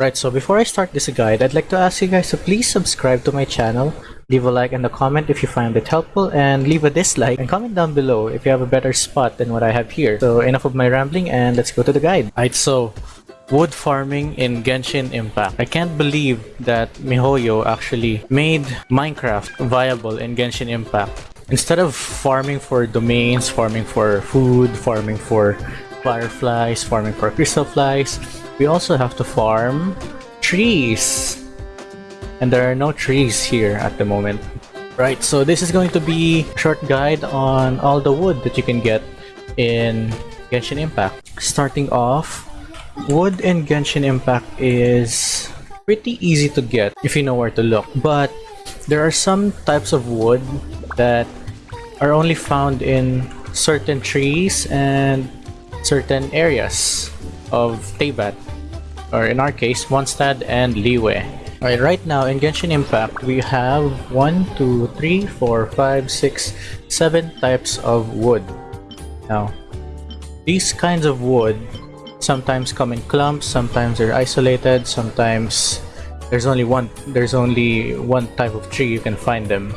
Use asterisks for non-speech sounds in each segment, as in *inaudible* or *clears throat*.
Right, so before I start this guide, I'd like to ask you guys to please subscribe to my channel, leave a like and a comment if you find it helpful, and leave a dislike and comment down below if you have a better spot than what I have here. So enough of my rambling and let's go to the guide. Alright, so wood farming in Genshin Impact. I can't believe that MiHoYo actually made Minecraft viable in Genshin Impact. Instead of farming for domains, farming for food, farming for fireflies, farming for crystal flies, we also have to farm trees. And there are no trees here at the moment. Right, so this is going to be a short guide on all the wood that you can get in Genshin Impact. Starting off, wood in Genshin Impact is pretty easy to get if you know where to look. But there are some types of wood that are only found in certain trees and certain areas of Teyvat, or in our case, Mondstadt and Liyue. Alright, right now in Genshin Impact, we have 1, 2, 3, 4, 5, 6, 7 types of wood. Now, these kinds of wood sometimes come in clumps, sometimes they're isolated, sometimes there's only one there's only one type of tree you can find them.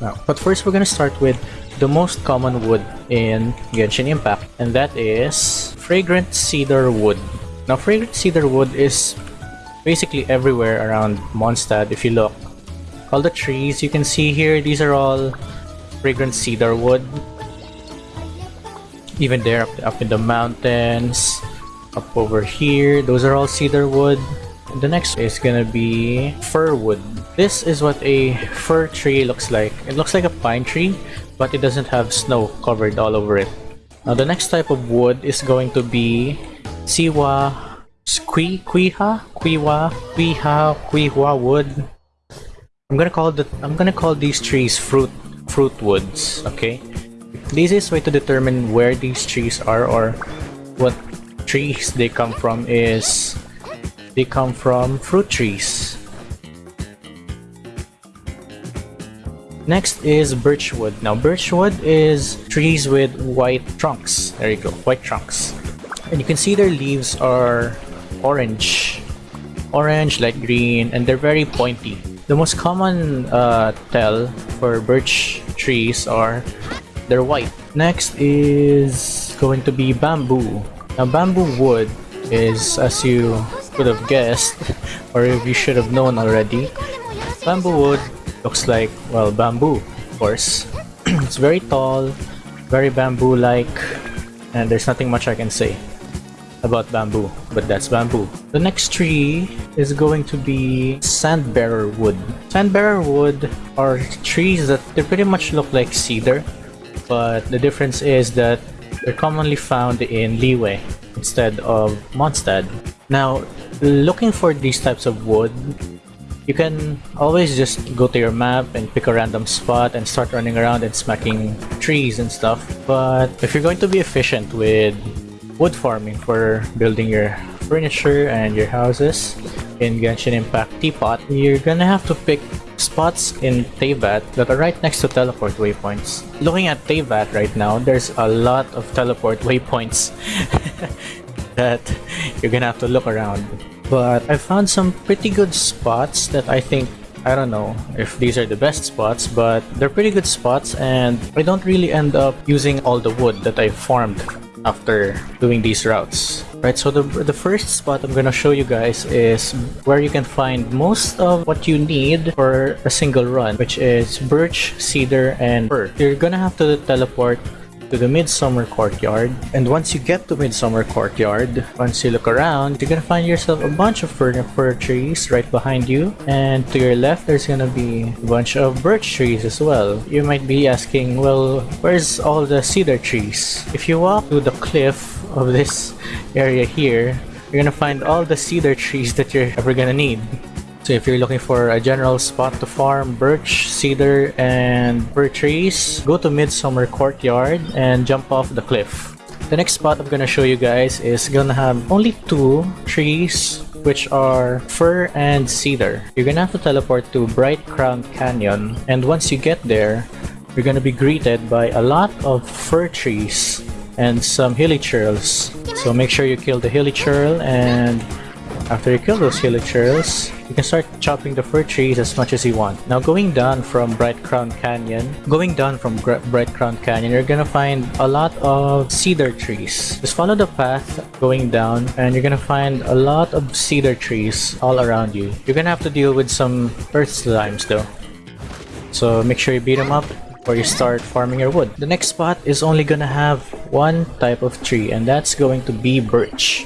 Now, but first we're gonna start with the most common wood in Genshin Impact, and that is fragrant cedar wood. Now, fragrant cedar wood is basically everywhere around Mondstadt if you look. All the trees you can see here, these are all fragrant cedar wood. Even there up, up in the mountains, up over here, those are all cedar wood. The next is gonna be fir wood. This is what a fir tree looks like. It looks like a pine tree, but it doesn't have snow covered all over it. Now the next type of wood is going to be Siwa Squi Quiha Quiwa Quiha Quiwa wood. I'm gonna call the I'm gonna call these trees fruit fruit woods, okay? The easiest way to determine where these trees are or what trees they come from is they come from fruit trees. Next is birchwood. Now birchwood is trees with white trunks. There you go, white trunks. And you can see their leaves are orange. Orange, light green, and they're very pointy. The most common uh, tell for birch trees are they're white. Next is going to be bamboo. Now bamboo wood is, as you could have guessed, *laughs* or if you should have known already, bamboo wood looks like, well, bamboo, of course. *clears throat* it's very tall, very bamboo-like, and there's nothing much I can say about bamboo, but that's bamboo. The next tree is going to be sandbearer wood. Sandbearer wood are trees that they pretty much look like cedar, but the difference is that they're commonly found in Liyue instead of Mondstadt. Now, looking for these types of wood, you can always just go to your map and pick a random spot and start running around and smacking trees and stuff. But if you're going to be efficient with wood farming for building your furniture and your houses in Genshin Impact Teapot, you're gonna have to pick spots in Teyvat that are right next to teleport waypoints. Looking at Teyvat right now, there's a lot of teleport waypoints *laughs* that you're gonna have to look around. But I found some pretty good spots that I think I don't know if these are the best spots, but they're pretty good spots and I don't really end up using all the wood that I farmed after doing these routes. Right, so the, the first spot I'm gonna show you guys is where you can find most of what you need for a single run, which is birch, cedar, and fir. You're gonna have to teleport to the Midsummer Courtyard. And once you get to Midsummer Courtyard, once you look around, you're gonna find yourself a bunch of fir, fir trees right behind you. And to your left, there's gonna be a bunch of birch trees as well. You might be asking, well, where's all the cedar trees? If you walk to the cliff of this *laughs* area here, you're gonna find all the cedar trees that you're ever gonna need. So if you're looking for a general spot to farm birch, cedar, and fir trees, go to Midsummer Courtyard and jump off the cliff. The next spot I'm gonna show you guys is gonna have only two trees which are fir and cedar. You're gonna have to teleport to Bright Crown Canyon and once you get there, you're gonna be greeted by a lot of fir trees and some hilichurls. So make sure you kill the hilichurl and After you kill those hilichurls, you can start chopping the fir trees as much as you want. Now going down from Bright Crown Canyon, going down from Gr Bright Crown Canyon, you're gonna find a lot of cedar trees. Just follow the path going down and you're gonna find a lot of cedar trees all around you. You're gonna have to deal with some earth slimes though. So make sure you beat them up before you start farming your wood. The next spot is only gonna have one type of tree and that's going to be birch.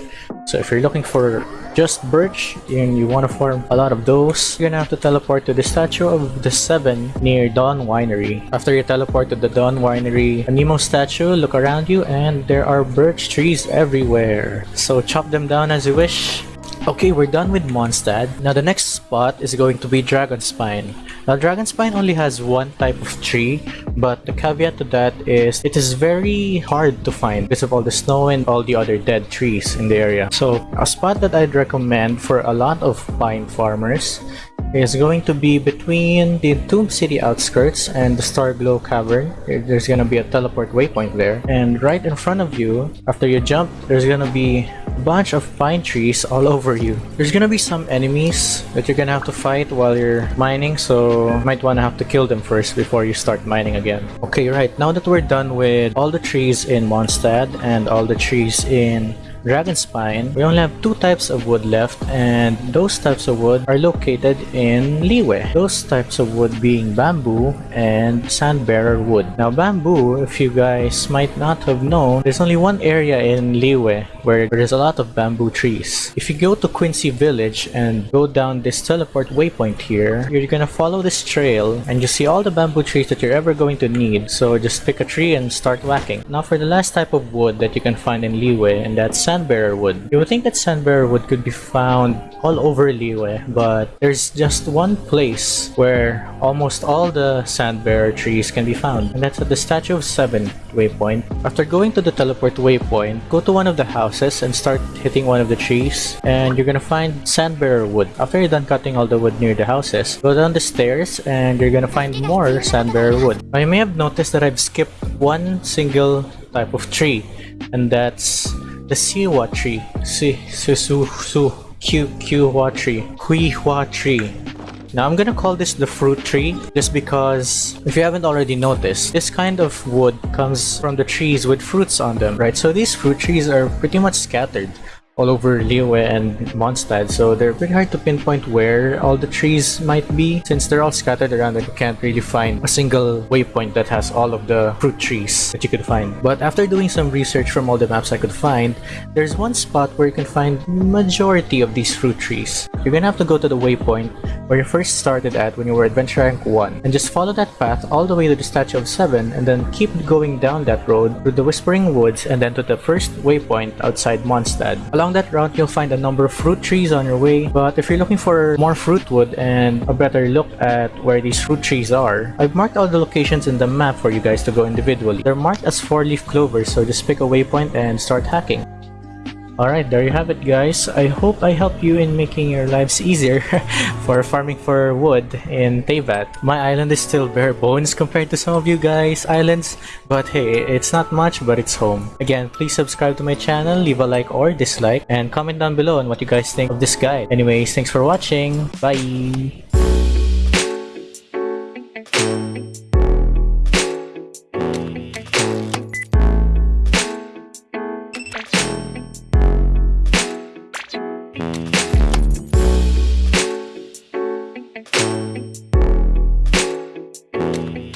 So if you're looking for just birch and you want to farm a lot of those, you're gonna have to teleport to the statue of the seven near Dawn Winery. After you teleport to the Dawn Winery, Anemo statue, look around you and there are birch trees everywhere. So chop them down as you wish. Okay, we're done with Mondstadt. Now the next spot is going to be Dragonspine. Now Dragonspine only has one type of tree, but the caveat to that is it is very hard to find because of all the snow and all the other dead trees in the area. So a spot that I'd recommend for a lot of pine farmers is going to be between the Tomb City outskirts and the Starglow Cavern. There's gonna be a teleport waypoint there. And right in front of you, after you jump, there's gonna be a bunch of pine trees all *laughs* over you. There's gonna be some enemies that you're gonna have to fight while you're mining, so you might wanna have to kill them first before you start mining again. Okay, right, now that we're done with all the trees in Mondstadt and all the trees in Dragon Spine, we only have two types of wood left and those types of wood are located in Liyue. Those types of wood being bamboo and sandbearer wood. Now bamboo, if you guys might not have known, there's only one area in Liyue where there's a lot of bamboo trees. If you go to Qingce Village and go down this teleport waypoint here, you're gonna follow this trail and you see all the bamboo trees that you're ever going to need. So just pick a tree and start whacking. Now for the last type of wood that you can find in Liyue and that's sandbearer wood. You would think that sandbearer wood could be found all over Liyue, but there's just one place where almost all the sandbearer trees can be found, and that's at the Statue of Seven waypoint. After going to the teleport waypoint, go to one of the houses and start hitting one of the trees, and you're gonna find sandbearer wood. After you're done cutting all the wood near the houses, go down the stairs and you're gonna find more sandbearer wood. Now you may have noticed that I've skipped one single type of tree, and that's the Siwa tree. Si, su, su, su, Q, Q, tree. Hui Hua tree. Now I'm gonna call this the fruit tree just because if you haven't already noticed, this kind of wood comes from the trees with fruits on them, right? So these fruit trees are pretty much scattered all over Liyue and Mondstadt, so they're pretty hard to pinpoint where all the trees might be since they're all scattered around and you can't really find a single waypoint that has all of the fruit trees that you could find. But after doing some research from all the maps I could find, there's one spot where you can find majority of these fruit trees. You're gonna have to go to the waypoint where you first started at when you were Adventure Rank 1 and just follow that path all the way to the Statue of 7 and then keep going down that road through the Whispering Woods and then to the first waypoint outside Mondstadt. Along that route, you'll find a number of fruit trees on your way, but if you're looking for more fruit wood and a better look at where these fruit trees are, I've marked all the locations in the map for you guys to go individually. They're marked as four-leaf clovers, so just pick a waypoint and start hacking. Alright, there you have it guys. I hope I helped you in making your lives easier *laughs* for farming for wood in Teyvat. My island is still bare bones compared to some of you guys' islands, but hey, it's not much but it's home. Again, please subscribe to my channel, leave a like or dislike, and comment down below on what you guys think of this guide. Anyways, thanks for watching. Bye!